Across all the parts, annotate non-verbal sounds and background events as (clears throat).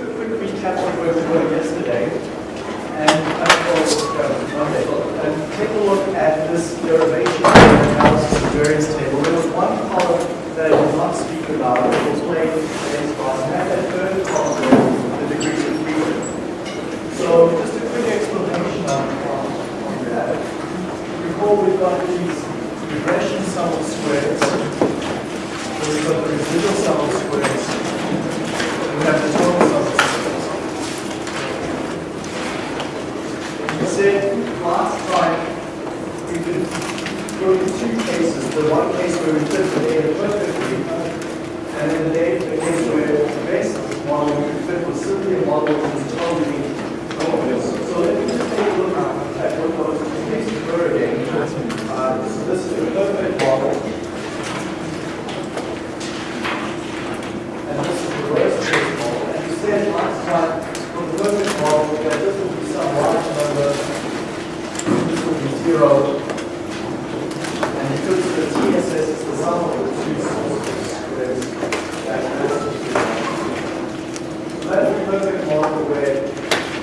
do a quick recap of where we were yesterday. And, uh, Monday, and take a look at this derivation analysis of variance table. There was one column that I did not speak about, it was plain against class, and that third column, the degrees of freedom. So just a quick explanation on, on that. Recall we've got these regression sum of squares. We've got the residual sum of squares. We have the total sum of squares. We said last time we could go to two cases. The one case where we fit the data perfectly, and then the data, the case where the base model we fit was simply a model that was totally homogeneous. So let me just take a look at what those cases were again. Uh, so this is a perfect model. And this is the worst case model. And we said last time, for the perfect model, that this will be some large number, this will be zero, and because the TSS is the sum of the two sources, whereas that so that's the perfect model where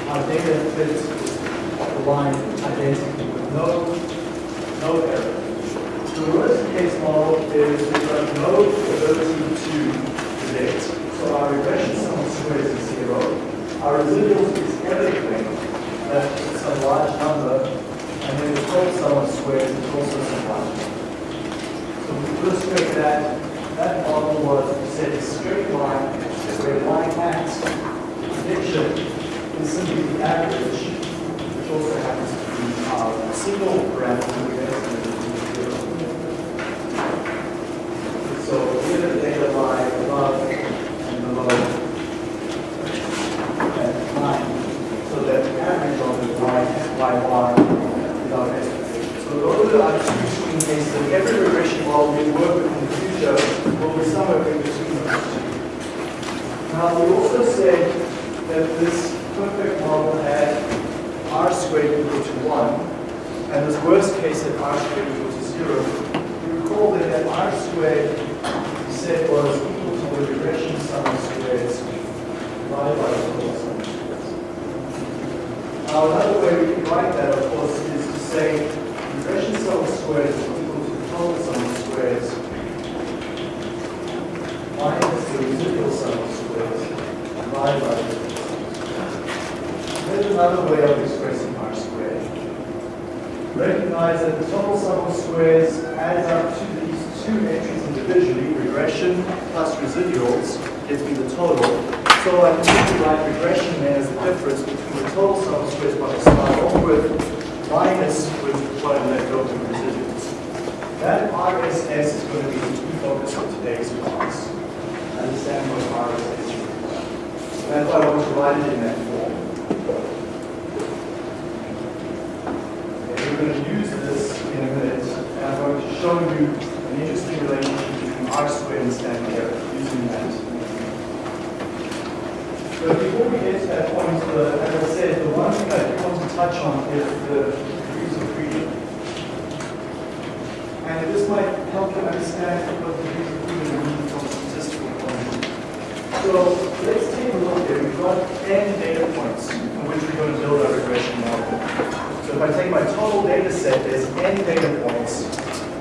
our data fits the line identically with no, no error. The worst case model is we've got no ability to predict. So our regression sum of squares is zero. Residuals is everything that is some large number, and then the total sum of squares is also some large number. So we illustrate that that model was said a straight line where y hat prediction is simply the average, which also happens to be our single parameter. we estimate to be zero. So here the data lie above and below that line. So that the average of the y, y bar is our estimation. So those are our two swing cases. And every regression model we work with in the future will be somewhere in between those two. Now we also said that this perfect model had r squared equal to 1, and this worst case had r squared equal to 0. You recall that that r squared we said was equal to the regression sum of squares divided by the total sum of squares. Now another way we can write that, of course, is to say regression sum of squares is equal to the total sum of squares minus the residual sum of squares divided by the total sum of squares. There's another way of expressing r squared. Recognize that the total sum of squares adds up to these two entries individually, regression plus residuals gives me the total. So I can simply write regression then as the difference between the total sum of squares what I start off with minus with what I let go of the residuals. That RSS is going to be the key focus of today's class. Understand what RSS is. That's why I want to write it in that form. And we're going to use this in a minute, and I'm going to show you an interesting relationship between R squared and standard error using that. But before we get to that point, uh, as I said, the one thing I do want to touch on is the degrees of freedom. And this might help you understand what degrees of freedom mean from a statistical point of view. So let's take a look here. We've got n data points on which we're going to build our regression model. So if I take my total data set, there's n data points.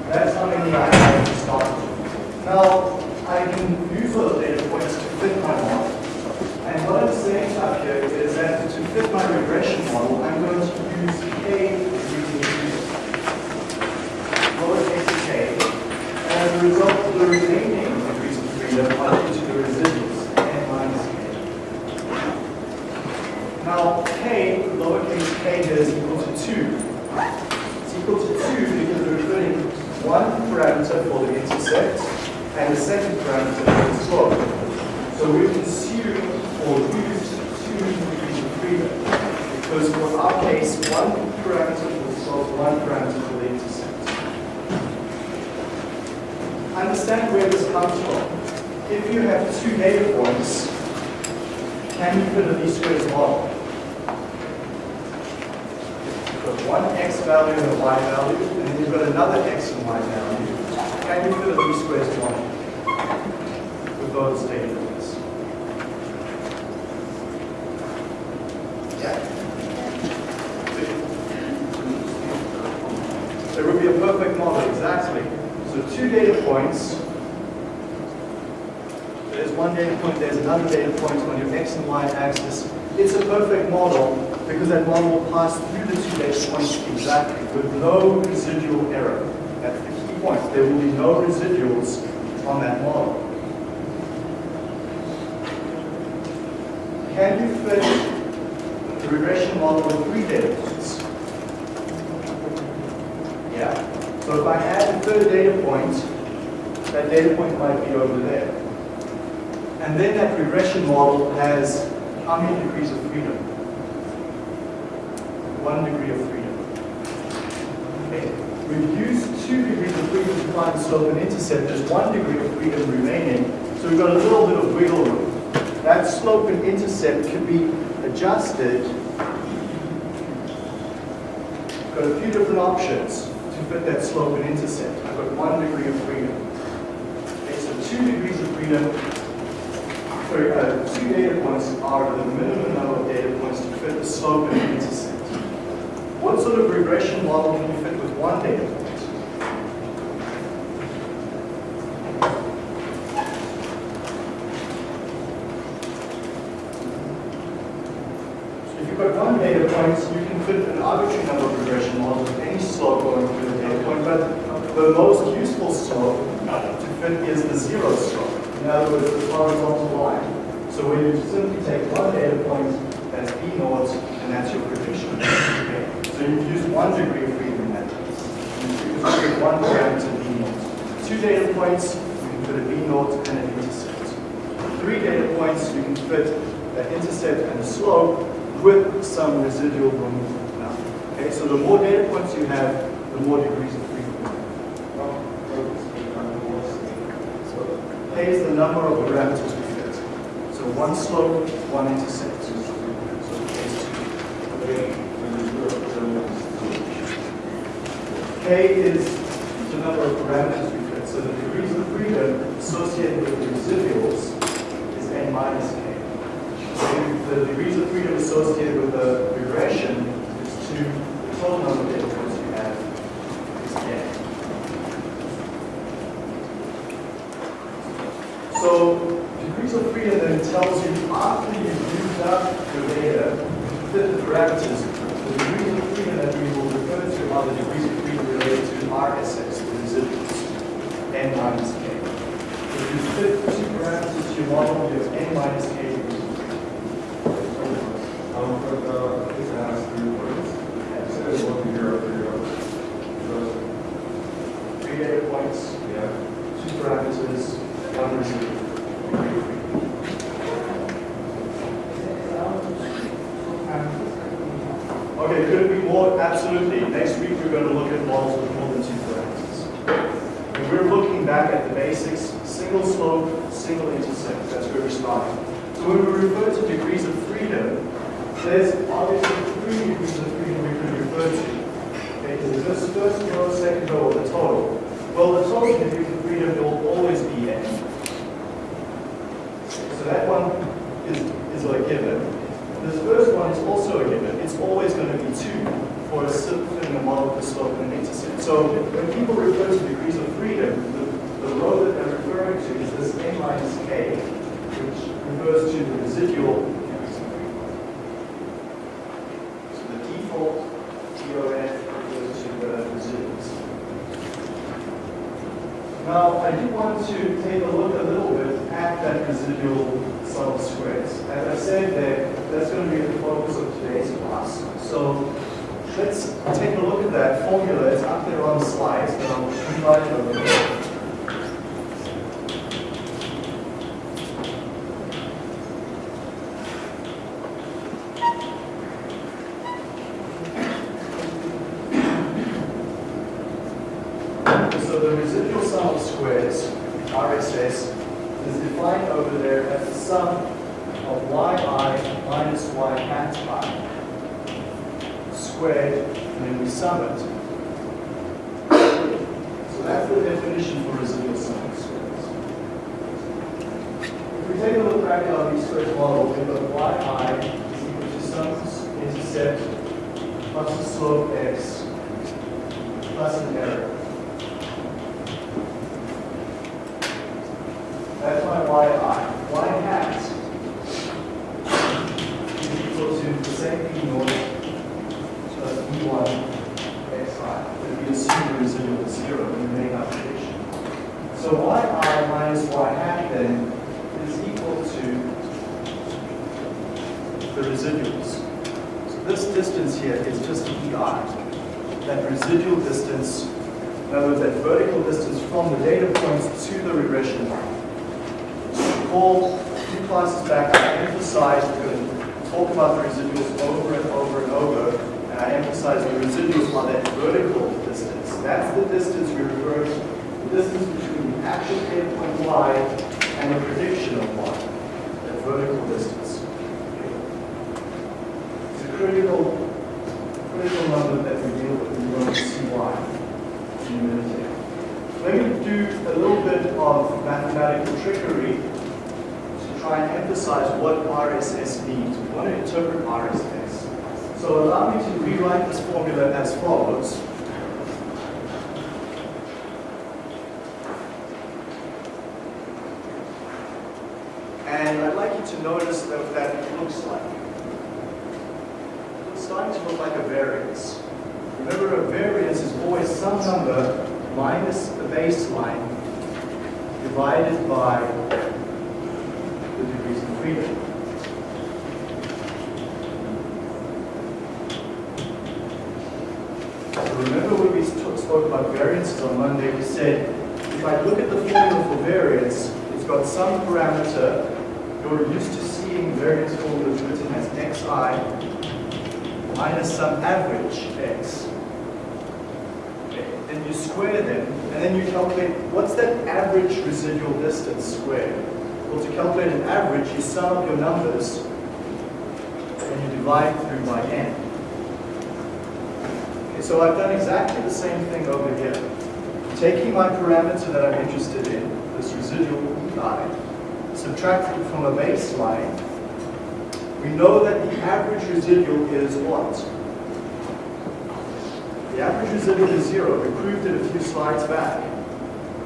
That's how many I have to start with. Now, I can use those data points to fit my model. And what I'm saying up here is that to fit my regression model, I'm going to use k using lowercase k. And as a result, the remaining degrees of freedom are into the residuals, n minus k. Now, k, lowercase k here is equal to 2. It's equal to 2 because we're returning one parameter for the intercept and the second parameter for the slope. So we consume or use two degrees of freedom because for our case, one parameter for the slope, one parameter for the intercept. Understand where this comes from. If you have two data points, can you fit a least squares model? You've got one x value and a y value, and then you've got another x and y value. Can you fit a least squares model with those data points? with two data points, there's one data point, there's another data point on your x and y axis. It's a perfect model because that model will pass through the two data points exactly with no residual error. That's the key point. There will be no residuals on that model. Can you fit the regression model with three data points? Yeah. So if I add a third data point, that data point might be over there. And then that regression model has how many degrees of freedom? One degree of freedom. Okay. We've used two degrees of freedom to find the slope and intercept. There's one degree of freedom remaining. So we've got a little bit of wiggle room. That slope and intercept can be adjusted. Got a few different options to fit that slope and intercept. I've got one degree of freedom. Okay, so two degrees of freedom, sorry, uh, two data points are the minimum number of data points to fit the slope and intercept. What sort of regression model can you fit with one data point? So if you've got one data point, you can fit an arbitrary number of regression models with any slope going through the data point, but the most useful slope uh, to fit is the zero slope. In other words, the horizontal line. So where you simply take one data point, that's B naught, and that's your prediction. So you use one degree of freedom in that case. You fit one parameter B naught. Two data points, you can fit a B naught and an intercept. Three data points, you can fit an intercept and a slope with some residual room. Okay, so the more data points you have, the more degrees of freedom. K is the number of parameters we fit. So one slope, one intercept. So. K is the number of parameters we fit. So the degrees of freedom associated with the residuals is n minus k. So the degrees of freedom associated with the regression is 2. The total number of data points you have is n. So degrees of freedom then tells you after you've used up your data, fit the parameters, the degrees of freedom that we will refer to are the degrees of freedom related to RSS, the residuals, n minus k. If you fit two parameters to your model, you have n minus k degrees of freedom. Um, but, this has three words. It says one zero, zero. Three data points, Yeah. two parameters, one residual. Okay, could it be more? Absolutely. Next week we're going to look at models with more than two parameters. And we're looking back at the basics, single slope, single intercept. That's where we're starting. So when we refer to degrees of freedom, there's obviously three degrees of freedom we could refer to. Okay, is this first row, second row, or the total? Well, the total degrees of freedom will always be n. So that one is, is a given. This first one is also a given. It's always going to be 2 for a fitting a model with a slope and an intercept. So when people refer to degrees of freedom, the, the row that they're referring to is this n minus k, which refers to the residual degrees of freedom. So the default DOF refers to the residuals. Now, I do want to take a look a little bit at that residual sum of squares. As I said that that's going to be the focus of today's class. So let's take a look at that formula. It's up there on the slides, but I'll invite it over there. So the residual some of squares, RSS, is defined over there as the sum of yi minus y hat i squared, and then we sum it. So that's the definition for residual sum of squares. If we take a look back at our least squares model, we've got yi is equal to sum intercept plus the slope x plus an error. That's my yi. y hat is equal to the same b naught plus e1 xi. If we assume the residual is zero and we make our prediction. So yi minus y hat then is equal to the residuals. So this distance here is just ei. That residual distance, in other words, that vertical distance from the data points to the regression line. Recall back, I going to talk about the residuals over and over and over, and I emphasize the residuals are that vertical distance. That's the distance we refer to, the distance between the actual data point y and the prediction of y, that vertical distance. It's a critical, critical number that we deal with, and we're going to see why in a minute here. Let me do a little bit of mathematical trickery try and emphasize what RSS means. We want to interpret RSS. So allow me to rewrite this formula as follows. And I'd like you to notice what that looks like. It's starting to look like a variance. Remember, a variance is always some number minus the baseline divided by So remember when we spoke about variances on Monday, we said, if I look at the formula for variance, it's got some parameter, you're used to seeing variance formulas written as xi minus some average x. Okay, Then you square them, and then you calculate what's that average residual distance squared. To calculate an average, you sum up your numbers and you divide through by n. Okay, so I've done exactly the same thing over here. Taking my parameter that I'm interested in, this residual ei, subtracting from a baseline, we know that the average residual is what? The average residual is zero. We proved it a few slides back.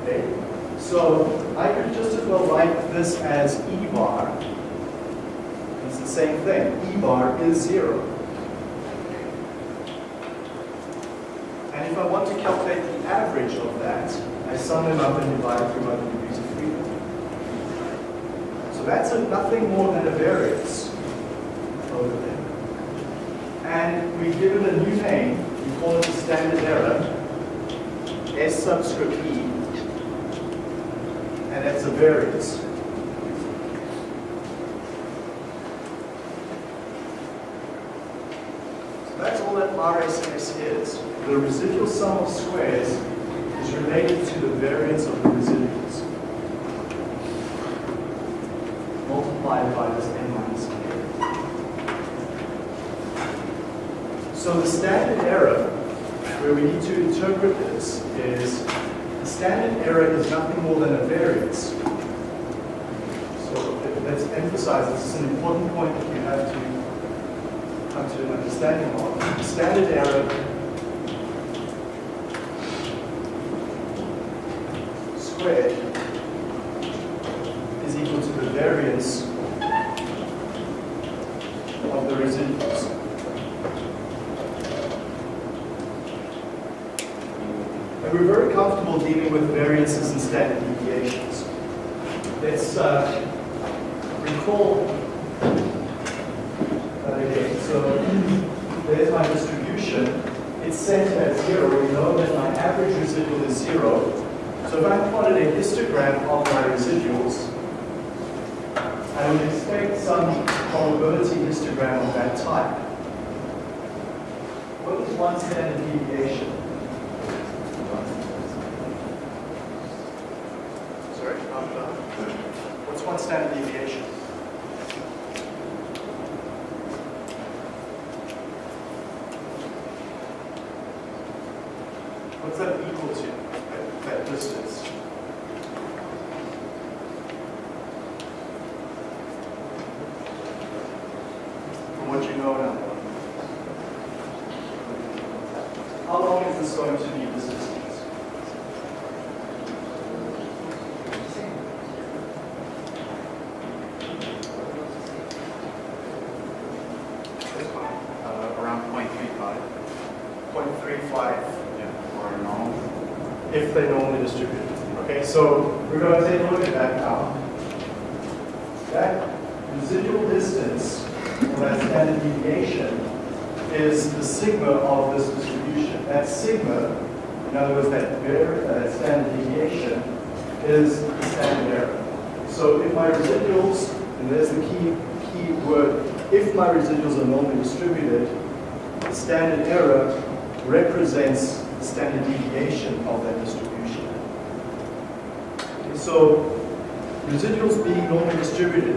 Okay? So I could just as well write this as E bar. It's the same thing. E bar is zero. And if I want to calculate the average of that, I sum them up and divide through by the degrees of freedom. So that's a, nothing more than a variance over there. And we give it a new name. We call it the standard error, S subscript E. And that's a variance. So that's all that RSS is. The residual sum of squares is related to the variance of the residuals multiplied by this n minus k. So the standard error, where we need to interpret this, is the standard error is nothing more than a variance. So let's emphasize this is an important point that you have to come to an understanding of. The standard error squared is equal to the variance of the residuals. And we're very comfortable dealing with variances and standard deviations. Let's uh, recall that again. So there's my distribution. It's set at zero. We know that my average residual is zero. So if I plotted a histogram of my residuals, I would expect some probability histogram of that type. What is one standard deviation? Sorry, I'm, uh, what's one standard deviation? What's that equal to, that, that distance? From what you know now. How long is this going to be, this distance? 0.35 Or if they're normally distributed. Okay, so we're going to take a look at that now. That residual distance, or that standard deviation, is the sigma of this distribution. That sigma, in other words, that, var- uh, that standard deviation, is the standard error. So if my residuals, and there's the key, key word, if my residuals are normally distributed, the standard error represents the standard deviation of that distribution. Okay, So residuals being normally distributed,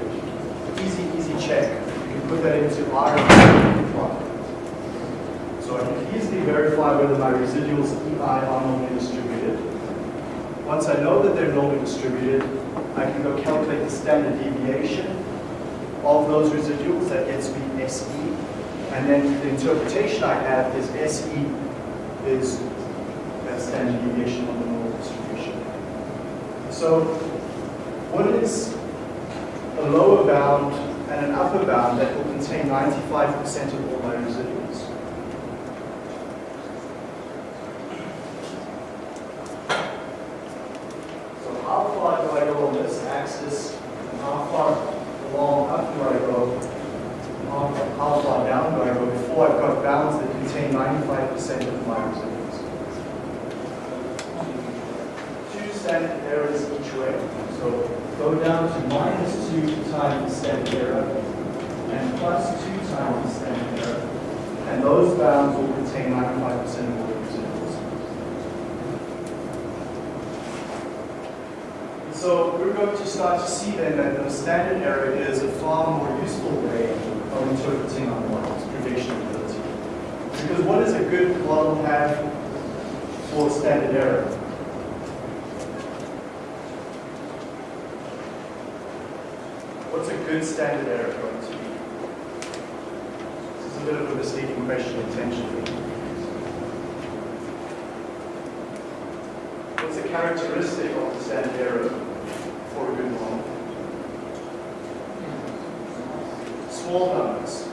easy, easy check. You can put that into R plot. So I can easily verify whether my residuals EI are normally distributed. Once I know that they're normally distributed, I can go calculate the standard deviation of those residuals. That gets me SE. And then the interpretation I have is SE is that standard deviation of the normal distribution. So what is a lower bound and an upper bound that will contain 95% of all my residuals? So how far do I go on this axis? And how far along up do I go? How, how far down do I go before I've got bounds that contain 95% of my residuals? Two standard errors each way. So go down to minus 2 times the standard error and plus 2 times the standard error. And those bounds will contain 95% of all residuals. So we're going to start to see then that the standard error is a far more useful way of interpreting our models, prediction ability. Because what does a good model have for standard error? What's a good standard error going to be? This is a bit of a misleading question intentionally. What's a characteristic of the standard error for a good model? Small numbers.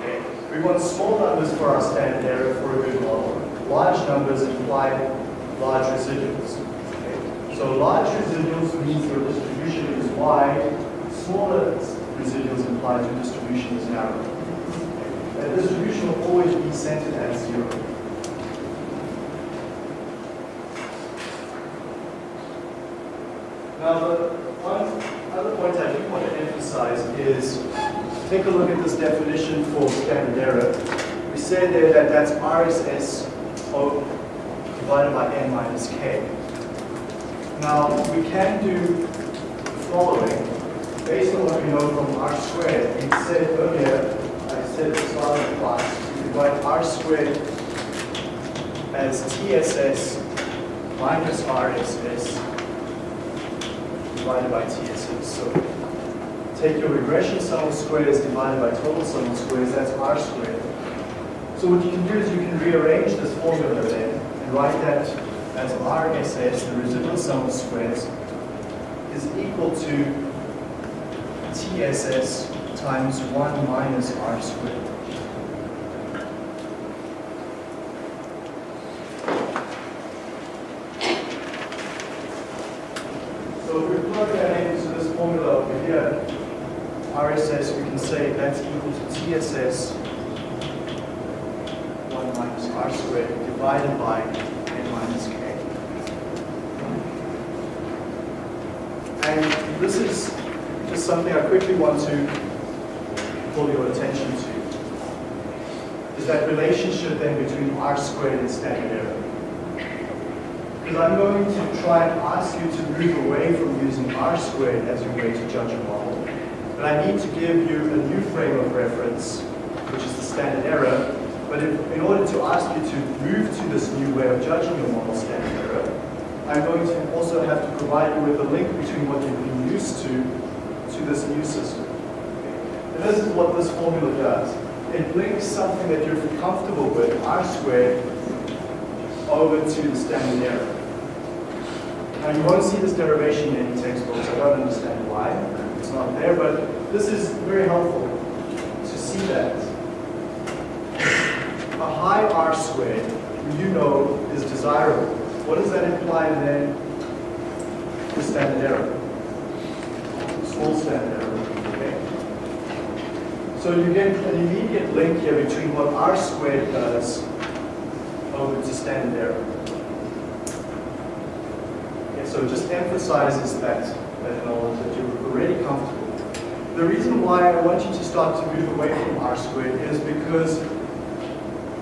Okay. We want small numbers for our standard error for a good model. Large numbers imply large residuals. Okay. So large residuals means your distribution is wide. Smaller residuals imply your distribution is narrow. That distribution will always be centered at zero. Now, the one other point I do want to emphasize is take a look at this definition for standard error. We say there that that's RSS divided by n minus k. Now, we can do the following. Based on what we know from r squared, we said earlier, I said start of the class, divide r squared as TSS minus RSS divided by TSS. So take your regression sum of squares divided by total sum of squares, that's r squared. So what you can do is you can rearrange this formula then and write that as RSS, the residual sum of squares, is equal to TSS times 1 minus r squared. So if we plug that into this formula over here, RSS, we can say that's equal to TSS 1 minus r squared divided by n minus k. And this is just something I quickly want to pull your attention to. Is that relationship then between r squared and standard error. Because I'm going to try and ask you to move away from using r squared as your way to judge a model. But I need to give you a new frame of reference, which is the standard error. But if, in order to ask you to move to this new way of judging your model standard error, I'm going to also have to provide you with a link between what you've been used to to this new system. And this is what this formula does. It links something that you're comfortable with, r squared, over to the standard error. Now you won't see this derivation in textbooks. I don't understand why. It's not there, but this is very helpful to see that. a high R squared, you know is desirable, what does that imply then The standard error? Small okay? So you get an immediate link here between what R squared does over to standard error. Okay, so it just emphasizes that, that knowledge that you're already comfortable. The reason why I want you to start to move away from R squared is because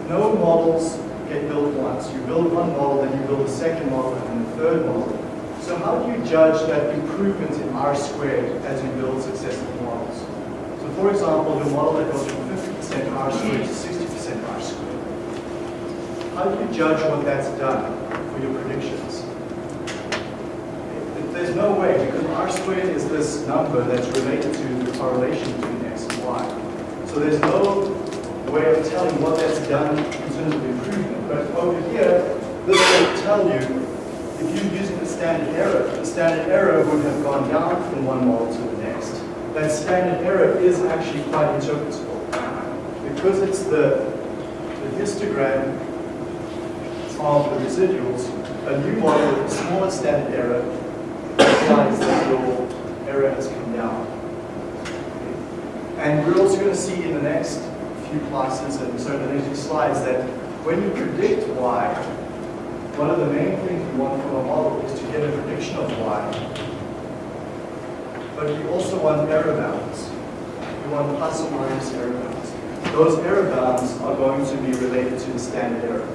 no models get built once. You build one model, then you build a second model, and a third model. So how do you judge that improvement in R squared as you build successive models? So for example, the model that goes from 50% R squared to 60% R squared. How do you judge what that's done for your predictions? There's no way, because R squared is this number that's related to the correlation between X and Y. So there's no way of telling what that's done in terms of improvement. But over here, this will tell you, if you're using the standard error, the standard error would have gone down from one model to the next. That standard error is actually quite interpretable. Because it's the, the histogram of the residuals, a new model with a smaller standard error implies that your error has come down. And we're also going to see in the next few classes and so the next few slides that when you predict y, one of the main things you want from a model is to get a prediction of y. But you also want error bounds. You want plus or minus error bounds. Those error bounds are going to be related to the standard error.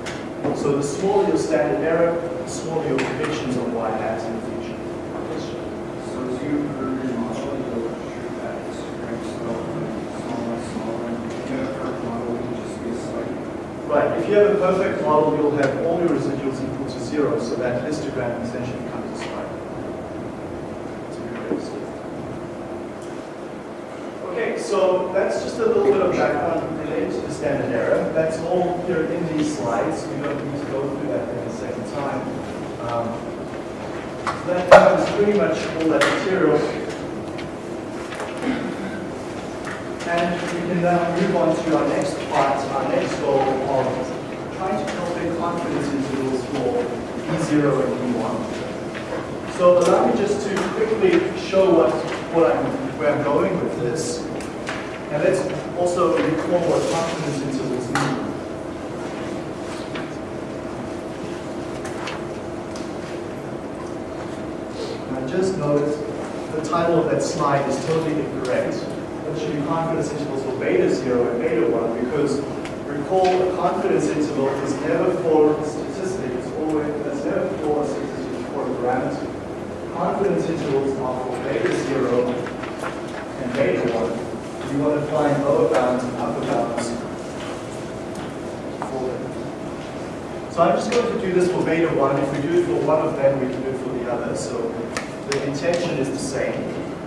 So the smaller your standard error, the smaller your predictions of y has in the future. So as you improve your model, you'll shoot that histogram smaller, smaller, smaller. If you have a perfect model, it will just be a slight. Right, if you have a perfect model, you'll have all your residuals equal to zero, so that histogram essentially becomes a see. Okay, so that's just a little bit of background related to the standard error. That's all here in these slides. We don't need to go through that in a second time. Um, so that covers pretty much all that material. And we can now move on to our next part, our next goal of trying to confidence intervals for E0 and E1. So allow me just to quickly show what, what I'm, where I'm going with this. And let's also recall what confidence intervals mean. Now just notice the title of that slide is totally incorrect. It should be confidence intervals for beta 0 and beta 1 because recall a confidence interval is never for a statistic, it's always it's never for a statistic for a parameter. Confidence intervals are for beta 0 and beta 1. You want to find lower bounds and upper bounds for them. So I'm just going to do this for beta 1. If we do it for one of them, we can do it for the other. So the intention is the same.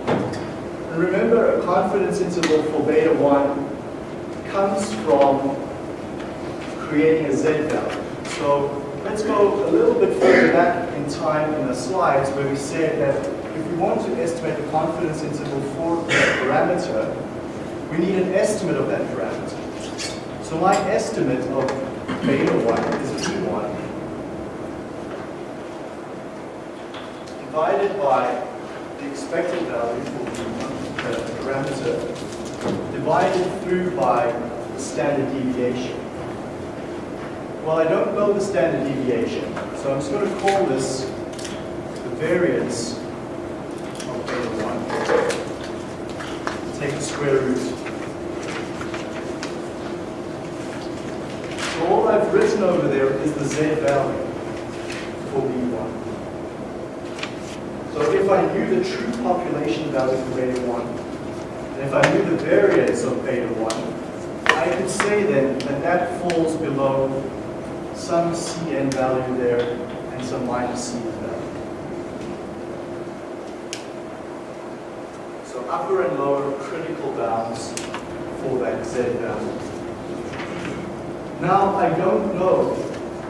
And remember, a confidence interval for beta 1 comes from creating a z value. So let's go a little bit further back in time in the slides where we said that if we want to estimate the confidence interval for a parameter, we need an estimate of that parameter. So my estimate of beta 1 is b1 divided by the expected value for the parameter divided through by the standard deviation. Well, I don't know the standard deviation, so I'm just going to call this the variance of beta 1. Take the square root. So all I've written over there is the z value for b1. So if I knew the true population value for beta 1, and if I knew the variance of beta 1, I could say then that that falls below some Cn value there and some minus Cn value. So upper and lower critical bounds for that Z value. Now I don't know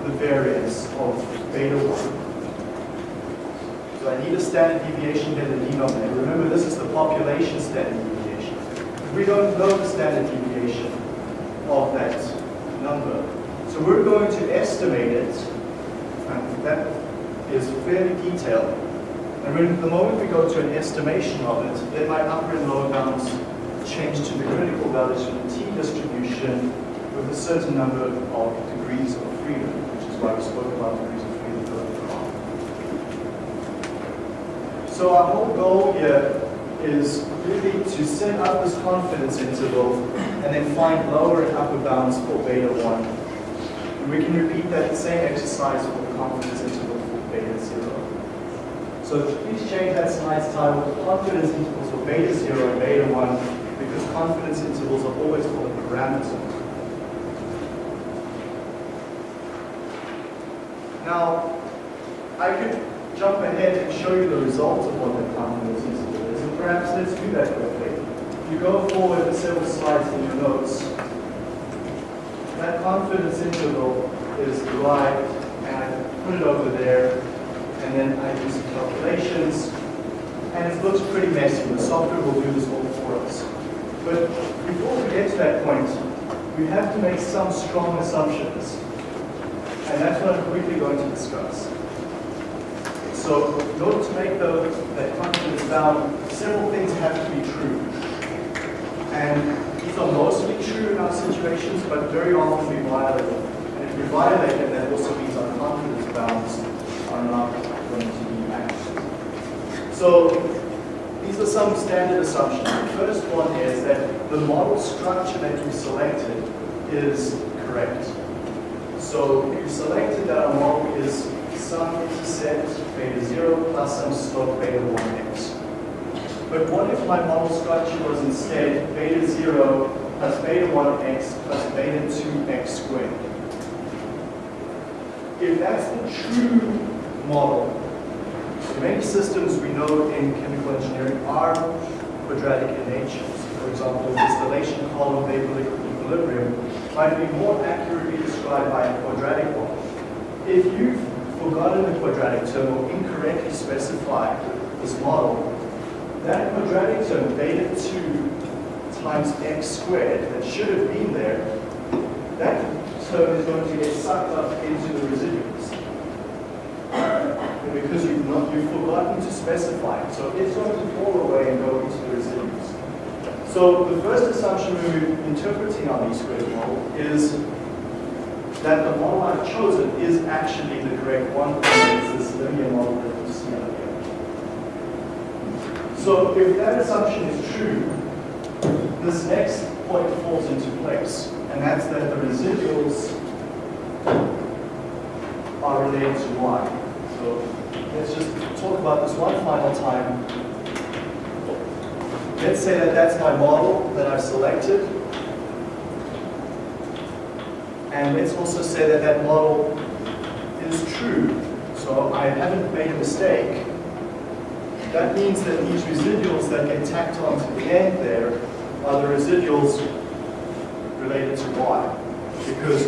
the variance of beta 1. So I need a standard deviation in the denominator. Remember, this is the population standard deviation. We don't know the standard deviation of that number. So we're going to estimate it, and that is fairly detailed. And when, the moment we go to an estimation of it, then my upper and lower bounds change to the critical values from the t-distribution with a certain number of degrees of freedom, which is why we spoke about degrees of freedom earlier on. So our whole goal here is really to set up this confidence interval and then find lower and upper bounds for beta 1. We can repeat that same exercise for the confidence interval for beta 0. So please change that slide's title to confidence intervals for beta 0 and beta 1 because confidence intervals are always called a parameter. Now, I could jump ahead and show you the results of what the confidence interval is, and perhaps let's do that quickly. You go forward several slides in your notes. That confidence interval is derived, and I put it over there, and then I do some calculations, and it looks pretty messy. The software will do this all for us. But before we get to that point, we have to make some strong assumptions. And that's what I'm quickly going to discuss. So in order to make the, that confidence bound, several things have to be true. And are mostly true in our situations, but very often we violate them. And if we violate them, that also means our confidence bounds are not going to be accurate. So these are some standard assumptions. The first one is that the model structure that you selected is correct. So you selected that our model is some intercept beta 0 plus some slope beta 1x. But what if my model structure was instead beta 0 plus beta 1x plus beta 2x squared? If that's the true model, many systems we know in chemical engineering are quadratic in nature. For example, the distillation column vapor equilibrium might be more accurately described by a quadratic one. If you've forgotten the quadratic term or incorrectly specified this model, that quadratic term, beta 2 times x squared, that should have been there, that term is going to get sucked up into the residuals. And because you've, not, you've forgotten to specify it, so it's going to fall away and go into the residuals. So the first assumption we're interpreting our least squares model is that the model I've chosen is actually the correct one, it's this linear model that you see out here. So if that assumption is true, this next point falls into place, and that's that the residuals are related to y. So let's just talk about this one final time. Let's say that that's my model that I've selected. And let's also say that that model is true. So I haven't made a mistake. That means that these residuals that get tacked onto the end there are the residuals related to y. Because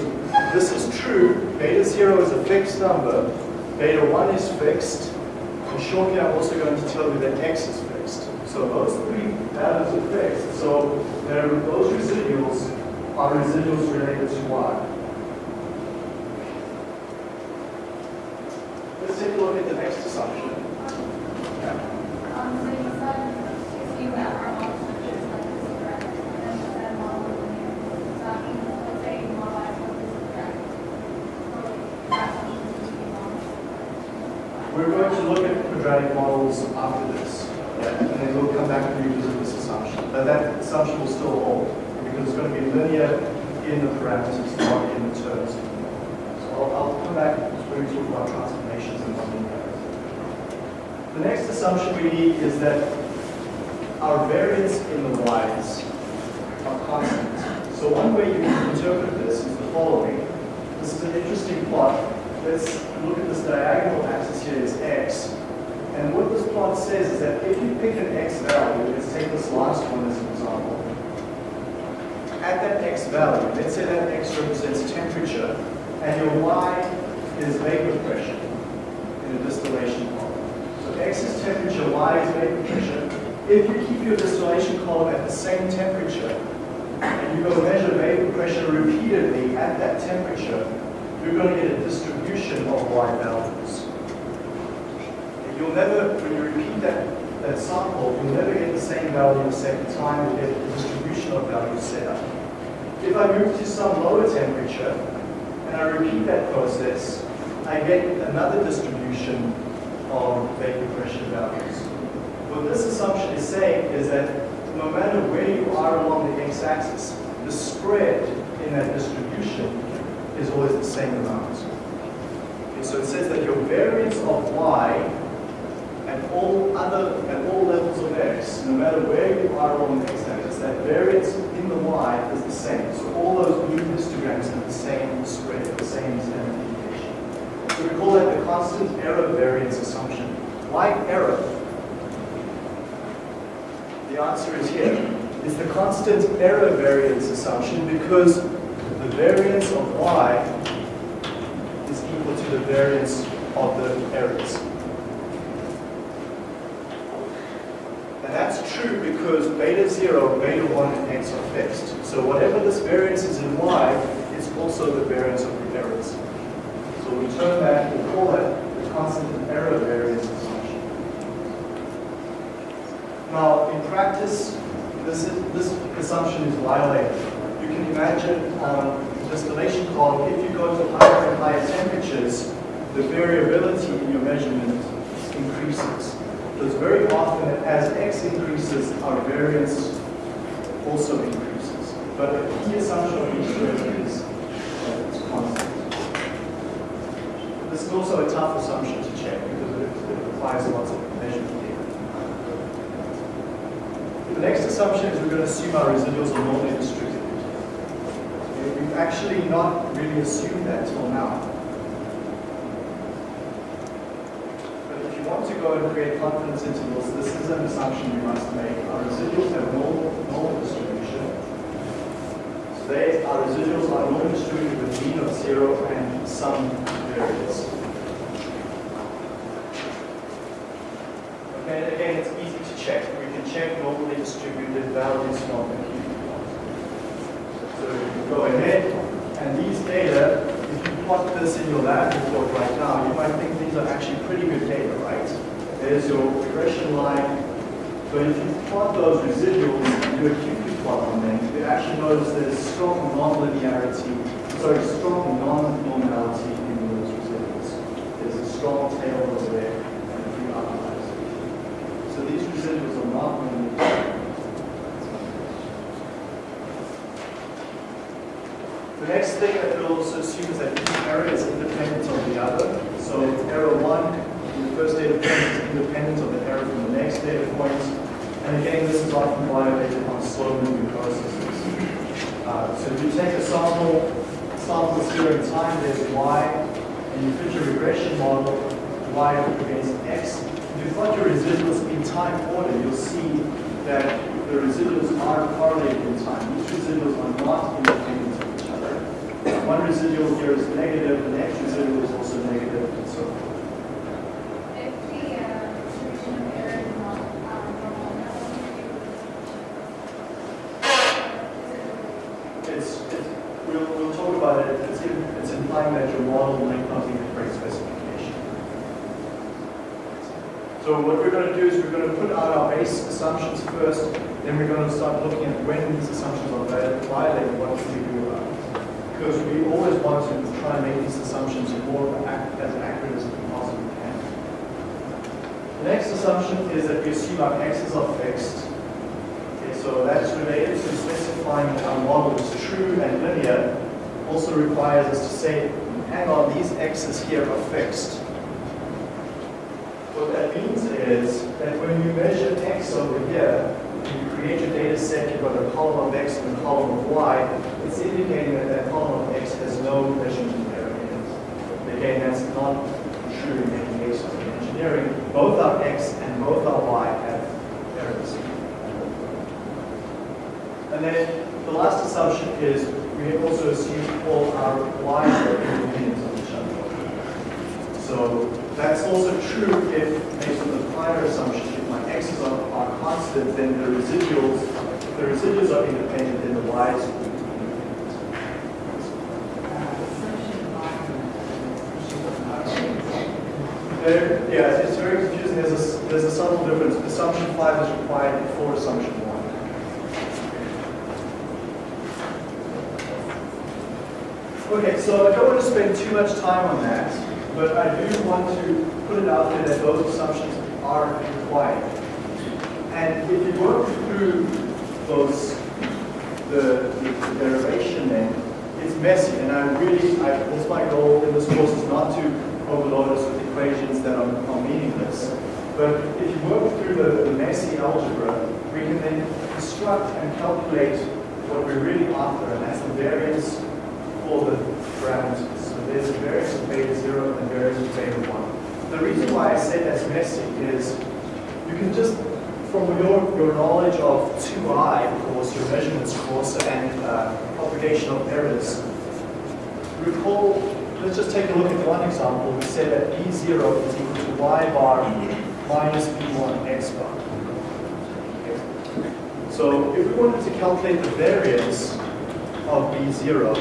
this is true, beta 0 is a fixed number, beta 1 is fixed, and shortly I'm also going to tell you that x is fixed. So those three values are fixed. So those residuals are residuals related to y. Let's take a look at the next assumption. We're going to look at quadratic models after this, yeah, and then we'll come back and revisit this assumption. But that assumption will still hold, because it's going to be linear in the parameters, not in the terms. So I'll, I'll come back when we talk about transformations and nonlinearity. The next assumption we need is that our variance in the y's are constant. So one way you can interpret this is the following. This is an interesting plot. Let's look at this diagonal axis here is x. And what this plot says is that if you pick an x value, let's take this last one as an example. At that x value, let's say that x represents temperature, and your y is vapor pressure in a distillation is temperature, y is vapor pressure. If you keep your distillation column at the same temperature, and you go measure vapor pressure repeatedly at that temperature, you're going to get a distribution of Y values. And you'll never, when you repeat that, that sample, you'll never get the same value the second time, you'll get the distribution of values set up. If I move to some lower temperature, and I repeat that process, I get another distribution of vapor pressure values. What this assumption is saying is that no matter where you are along the x-axis, the spread in that distribution is always the same amount. Okay, so it says that your variance of y at all other at all levels of x, no matter where you are along the x-axis, that variance in the y is the same. So all those new histograms have the same spread, the same standard we call that the constant error variance assumption. Why error? The answer is here. It's the constant error variance assumption because the variance of y is equal to the variance of the errors. And that's true because beta 0, beta 1, and x are fixed. So whatever this variance is in y, it's also the variance of the errors. So we turn that, we call it the constant error variance assumption. Now, in practice, this, is, this assumption is violated. You can imagine um, distillation column, if you go to higher and higher temperatures, the variability in your measurement increases. Because very often, as x increases, our variance also increases. But the key assumption of each is that it's constant. This is also a tough assumption to check because it, it requires lots of measurement data. The next assumption is we're going to assume our residuals are normally distributed. We've actually not really assumed that till now. But if you want to go and create confidence intervals, this is an assumption you must make. Our residuals have normal, normal distribution. So they, our residuals are normally distributed with mean of zero and some variables. Okay, again, it's easy to check. We can check normally distributed values from the plot. So you can go ahead, and these data, if you plot this in your lab report right now, you might think these are actually pretty good data, right? There's your regression line. But if you plot those residuals and do a QQ plot on them, you actually notice there's strong non-linearity, sorry, strong non-normality in those residuals. There's a strong tail over there and a few outliers. So these residuals are not linear. The next thing that we'll also assume is that each error is independent of the other. So error one in the first data point is independent of the error from the next data point. And again, this is often violated on slow-moving processes. Uh, so if you take a sample, samples here in time, there's y, and you fit your regression model, y against x. If you plot your residuals in time order, you'll see that the residuals are correlated in time. These residuals are not independent of each other. One residual here is negative, the next residual is also negative, and so forth. If the uh, distribution of error is not um, normal, that won't It's, it's, we'll, we'll talk about it. It's, in, it's implying that your model might not meet the correct specification. So what we're going to do is we're going to put out our base assumptions first, then we're going to start looking at when these assumptions are vi- violated, what can we do about it. Because we always want to try and make these assumptions more as accurate as we possibly can. The next assumption is that we assume our x's are fixed. Okay, so that's related to specifying that our model is true and linear. Also requires us to say, hang on, these x's here are fixed. What that is that when you measure x over here, you create your data set, you've got a column of x and a column of y, it's indicating that that column of x has no measurement error in it. Again, that's not true in any case of engineering. Both our x and both our y have errors. And then the last assumption is we have also assume all our y's are independent of each other. So that's also true if, prior assumption, if my x's are, are constant, then the residuals the residuals are independent, then the y's. There, yeah, it's very confusing. There's a, there's a subtle difference. Assumption five is required before assumption one. Okay, so I don't want to spend too much time on that, but I do want to put it out there that those assumptions are required. And if you work through those, the, the, the derivation then, it's messy, and I really, I, that's my goal in this course is not to overload us with equations that are, are meaningless. But if you work through the, the messy algebra, we can then construct and calculate what we're really after, and that's the variance for the parameters. So there's a variance of beta 0 and a variance of beta 1. The reason why I say that's messy is you can just, from your, your knowledge of 2i of course, your measurements course, and uh, propagation of errors, recall, let's just take a look at one example. We said that b0 is equal to y bar minus b1 x bar. So if we wanted to calculate the variance of b0,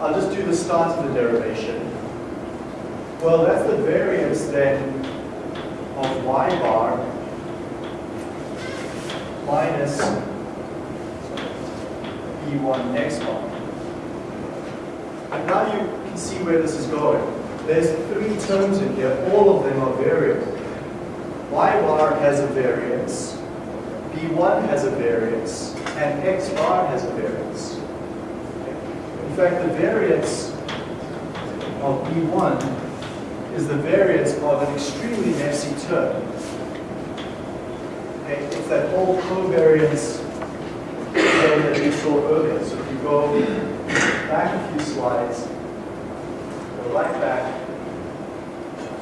I'll just do the start of the derivation. Well, that's the variance then of y bar minus b1 x bar. And now you can see where this is going. There's three terms in here, all of them are variable. y bar has a variance, b1 has a variance, and x bar has a variance. In fact, the variance of B1 is the variance of an extremely messy term. Okay, It's that whole covariance term that we saw earlier. So if you go back a few slides, go right back,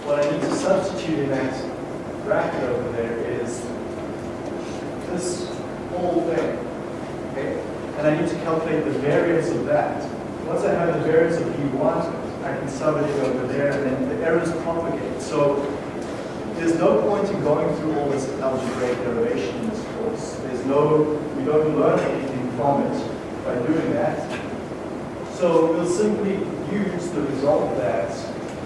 what I need to substitute in that bracket over there is this whole thing. Okay? And I need to calculate the variance of that. Once I have the variance of B1, Can sub over there, and then the errors propagate. So there's no point in going through all this algebraic derivation in this course. There's no, we don't learn anything from it by doing that. So we'll simply use the result that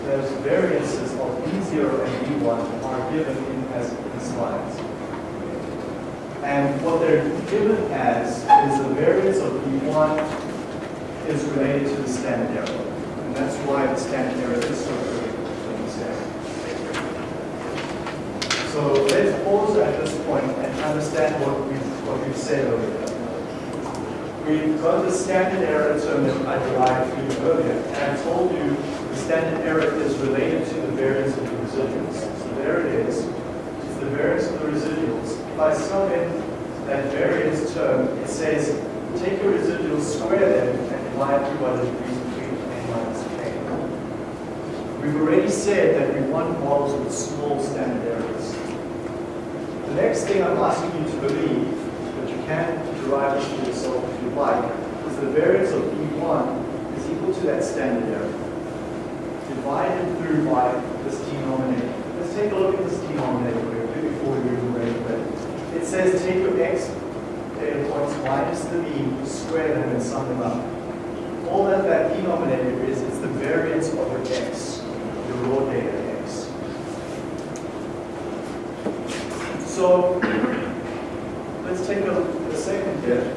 those variances of B0 and B1 are given in as in slides. And what they're given as is the variance of B1 is related to the standard error. And that's why the standard error is so understand. So let's pause at this point and understand what we've, what we've said earlier. We've got the standard error term that I derived for you earlier, and I told you the standard error is related to the variance of the residuals. So there it is. It's the variance of the residuals. If I sum in that variance term, it says take your residuals, square them, and divide through by the degrees between n minus k. We've already said that we want models with small standard errors. The next thing I'm asking you to believe, but you can derive this for yourself if you like, is the variance of B1 is equal to that standard error, divided through by this denominator. Let's take a look at this denominator before we move away it. It says take your x data points minus the mean, square them and sum them up. All that that denominator is, it's the variance of your x, your raw data x. So (clears throat) let's take a, a second here.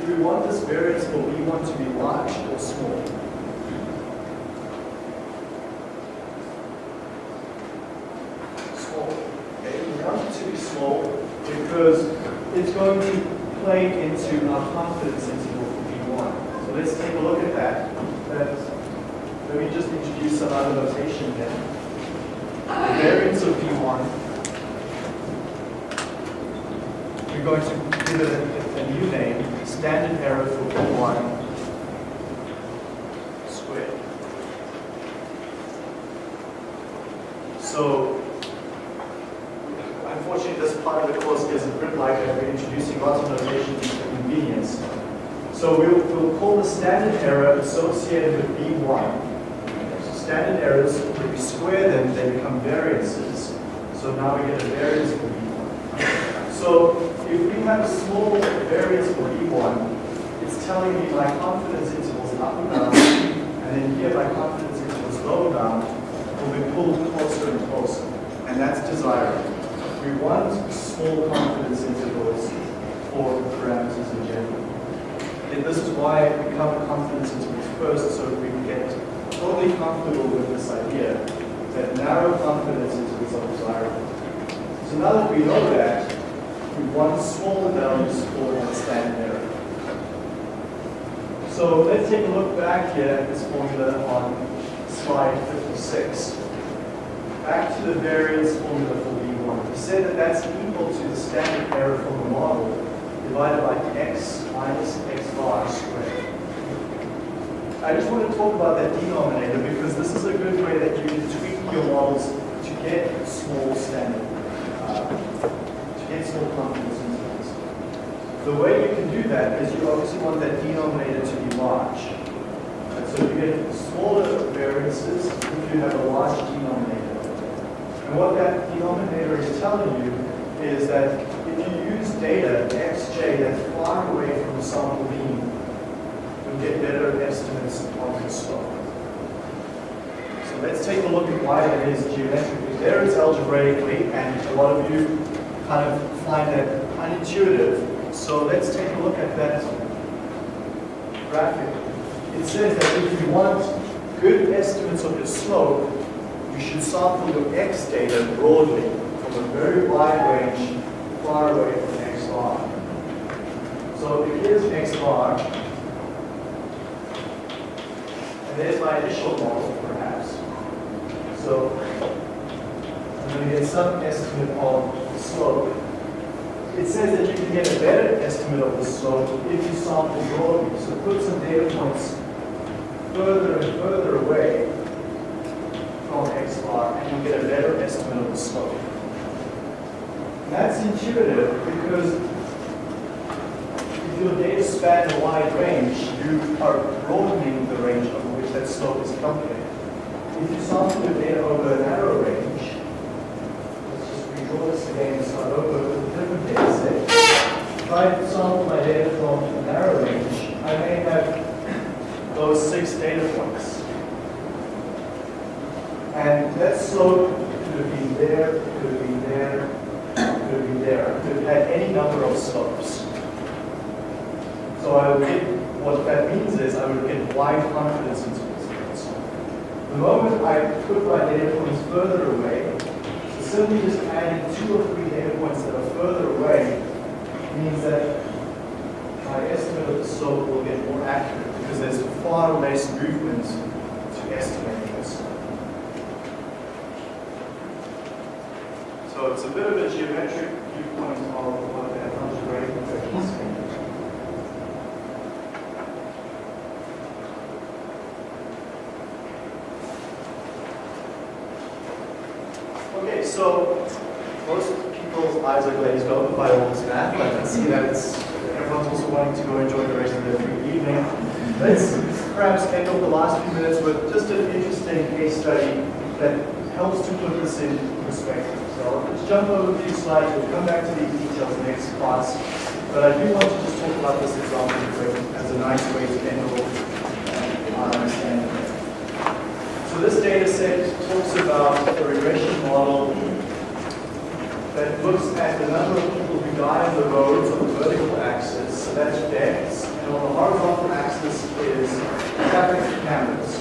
Do we want this variance for B1 to be large or small? Small. Okay, we want it to be small because it's going to play into our confidence interval for B1. So let's take a look at that. Let's- let me just notation here. The variance of B1 we're going to give it a, a new name, standard error for B1 squared. So, unfortunately, this part of the course is a bit like. We're introducing lots of notations for convenience. So we'll, we'll call the standard error associated with B1. Standard errors, when we square them, they become variances. So now we get a variance for B1. So if we have a small variance for B1, it's telling me my confidence intervals up and down, and then here my confidence intervals low and down will be pulled closer and closer. And that's desirable. We want small confidence intervals for parameters in general. And this is why we cover confidence intervals first, so we can get totally comfortable with this idea that narrow confidence intervals are desirable. So now that we know that, we want smaller values for that standard error. So let's take a look back here at this formula on slide 56. Back to the variance formula for B1. We said that that's equal to the standard error from the model divided by x minus x bar squared. I just want to talk about that denominator because this is a good way that you can tweak your models to get small standard, uh, to get small confidence intervals. The way you can do that is you obviously want that denominator to be large. And so you get smaller variances if you have a large denominator. And what that denominator is telling you is that if you use data, xj, that's far away from the sample mean, get better estimates of the slope. So let's take a look at why that is geometrically. There it's algebraically, and a lot of you kind of find that unintuitive. So let's take a look at that graphic. It says that if you want good estimates of your slope, you should sample your x data broadly from a very wide range far away from x bar. So if here's x bar, there's my initial model perhaps. So I'm going to get some estimate of the slope. It says that you can get a better estimate of the slope if you sample broadly. So put some data points further and further away from x bar, and you'll get a better estimate of the slope. That's intuitive because if your data span a wide range, you are broadening the range which that slope is calculated. If you sample your data over a narrow range, let's just redraw this again and start over with a different data set. If I sample my data from a narrow range, I may have those six data points. And that slope could have been there, could have been there, could have been there. Could have had any number of slopes. So I would get, what that means is I would get wide confidence intervals. The moment I put my data points further away, so simply just adding two or three data points that are further away means that my estimate of the slope will get more accurate because there's far less movement to estimate this. So it's a bit of a geometric viewpoint of what algebraic effect is saying. Okay, so most people's eyes are glazed over by all this math. I can see that it's, everyone's also wanting to go enjoy the rest of their free evening. Let's perhaps end off the last few minutes with just an interesting case study that helps to put this in perspective. So let's jump over a few slides. We'll come back to these details next class. But I do want to just talk about this example as a nice way to end off our uh, understanding. So this data set talks about a regression model that looks at the number of people who die on the roads on the vertical axis, so that's deaths, and on the horizontal axis is traffic cameras.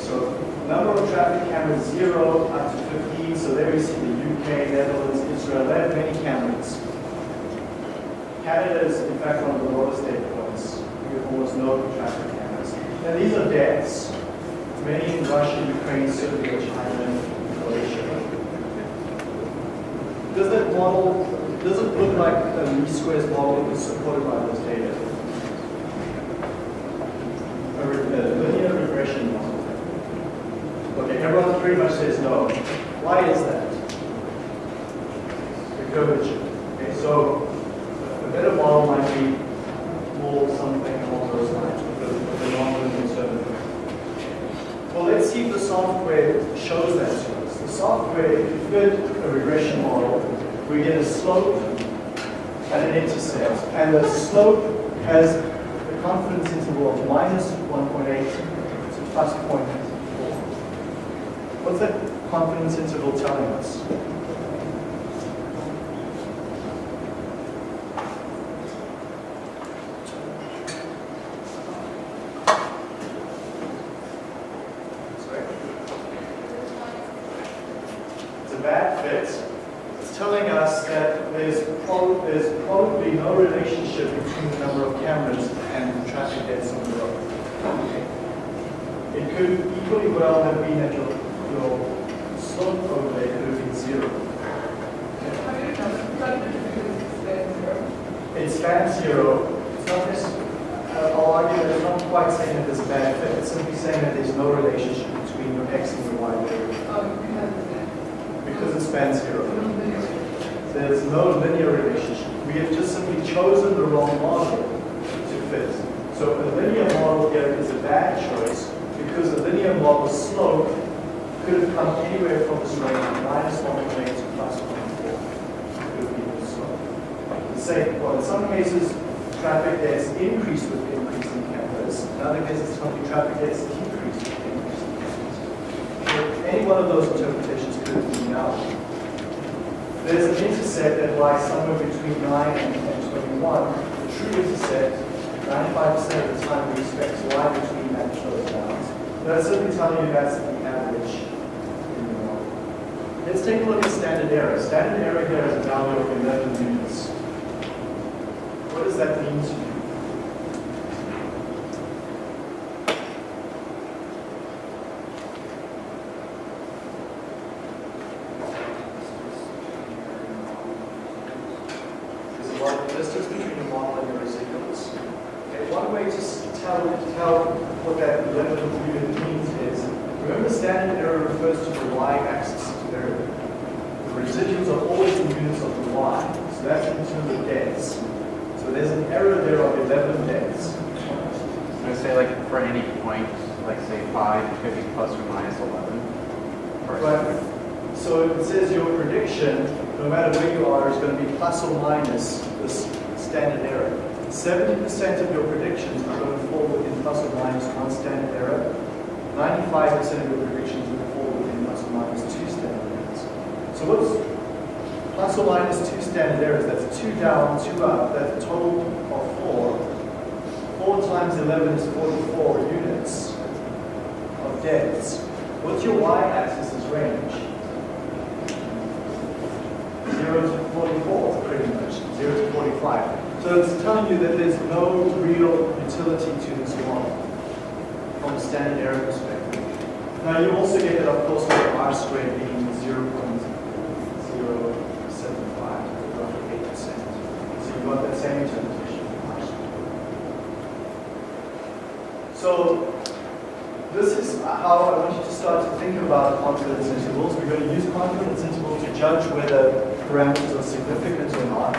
So number of traffic cameras, zero up to 15, so there we see the UK, Netherlands, Israel, they have many cameras. Canada is in fact one of the lowest data points. We have almost no traffic cameras. Now these are deaths. Many in Russia, Ukraine, Serbia, China, Croatia. Does that model, does it look like a least squares model is supported by this data? A linear regression model. Okay, everyone pretty much says no. Why is that? The curvature. Okay, so a better model might be more something along those lines with the, with the non-linear term. Well, let's see if the software shows that to us. The software, if you fit a regression model, we get a slope and an intercept. And the slope has the confidence interval of minus 1.8 to plus 0.4. What's that confidence interval telling us? Sorry? It's a bad fit. It's telling us that there's, prob- there's probably no relationship between the number of cameras and the traffic deaths on the road. It could equally well have been that your, your slope overlay could have been zero. It spans zero. It's not this, uh, I'll argue that it's not quite saying that there's a bad fit. It's simply saying that there's no relationship between your x and your y variable spans zero. There's no linear relationship. We have just simply chosen the wrong model to fit. So a linear model here is a bad choice because a linear model slope could have come anywhere from this range, minus 1.8 to plus 1.4. Could have been the slope. The same, well, in some cases, traffic deaths increased with increasing cameras. In other cases, traffic deaths decrease with increasing cameras. So any one of those interpretations could be valid. There's an intercept that lies somewhere between 9 and, and 21. The true intercept, 95% of the time we expect to lie between that and those bounds. That's simply telling you that's the average in the model. Let's take a look at standard error. Standard error here is a value of 11 units. What does that mean to you? There's a lot of distance between the model and your residuals. Okay, one way to s- tell, tell what that 11 unit means is, remember standard error refers to the y-axis there. The residuals are always in units of the y, so that's in terms of deaths. So there's an error there of 11 deaths. I'm gonna say like for any point, like say five, it could be plus or minus eleven. Or- Right. So it says your prediction, no matter where you are, is going to be plus or minus this standard error. 70% of your predictions are going to fall within plus or minus one standard error. 95% of your predictions will fall within plus or minus two standard errors. So what's plus or minus two standard errors? That's two down, two up. That's a total of four. Four times 11 is 44 units of deaths. What's your y-axis is range? 0 to 44, pretty much, 0 to 45. So it's telling you that there's no real utility to this model from a standard error perspective. Now you also get that, of course, with R squared being 0.075, roughly 8%. So you've got that same interpretation of R squared. So this is how I want you to start to think about confidence intervals. We're going to use confidence intervals to judge whether parameters are significant or not.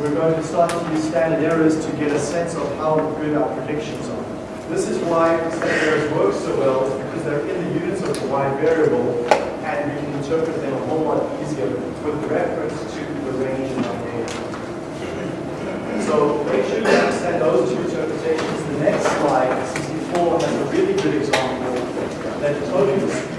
We're going to start to use standard errors to get a sense of how good our predictions are. This is why standard errors work so well, because they're in the units of the y variable, and we can interpret them a whole lot easier with reference to the range in our data. So make sure you understand those two interpretations. The next slide, 64, has a really good example that totally